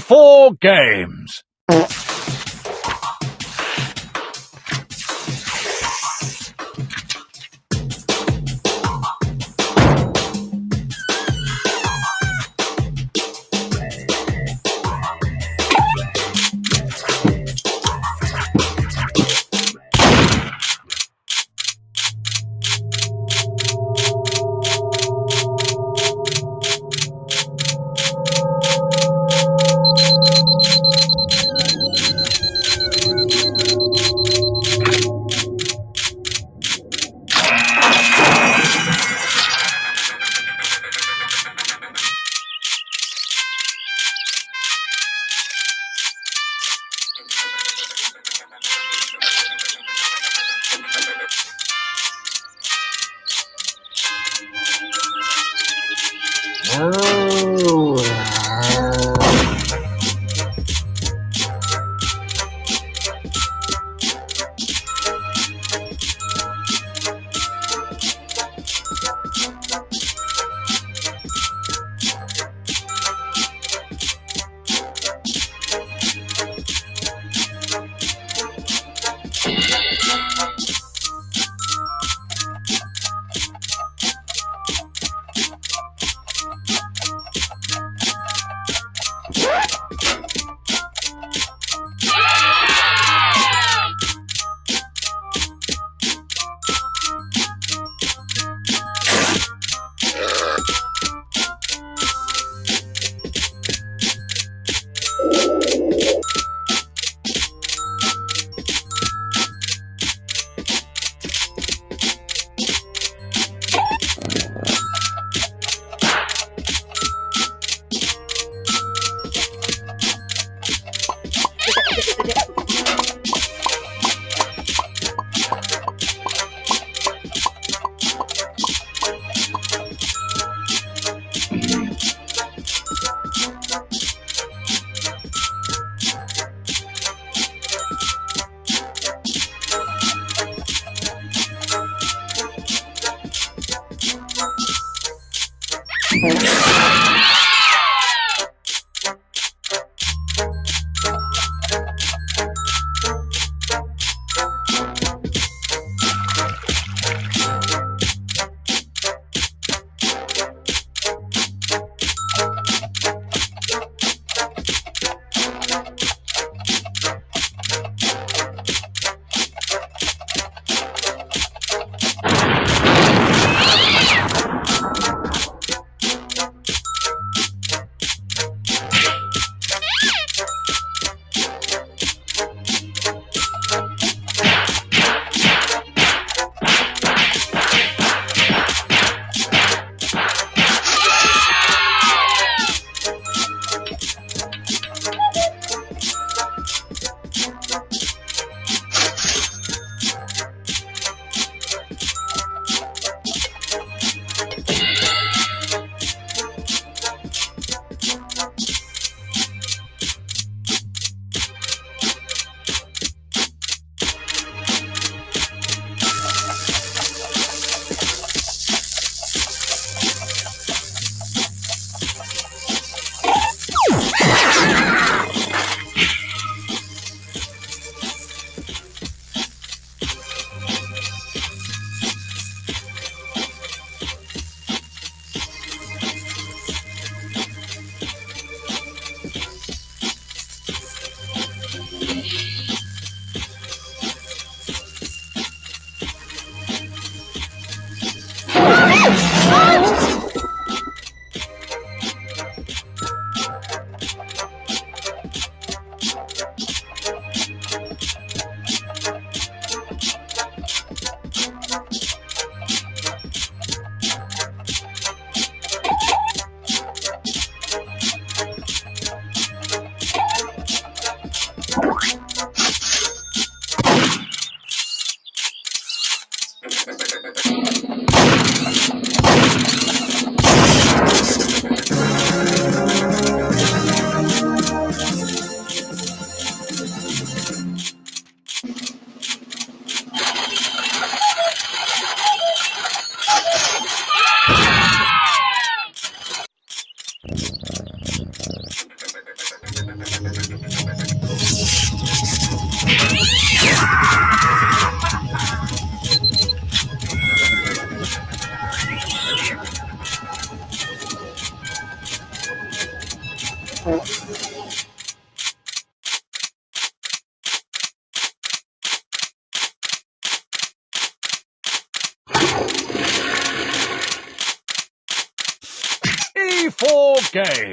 24 games. Oh. Música Game.